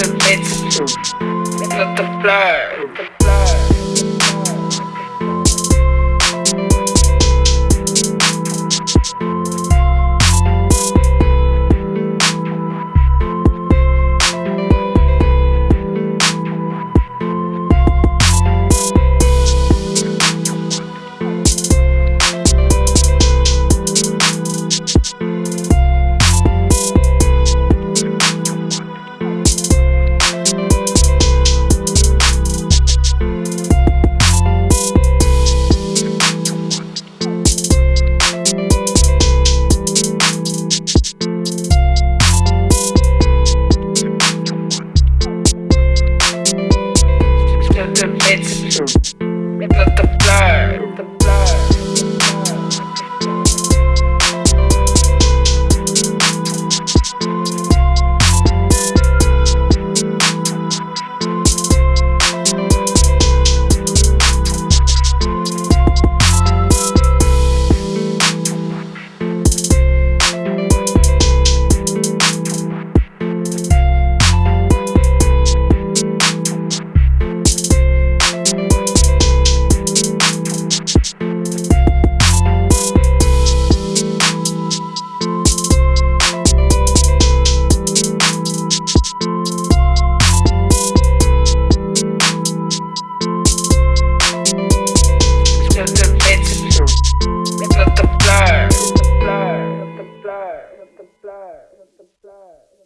the myth, not the flirt. The, blur.